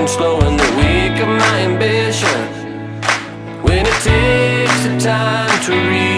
and slow and slowing the weak of my ambition When it takes the time to reach.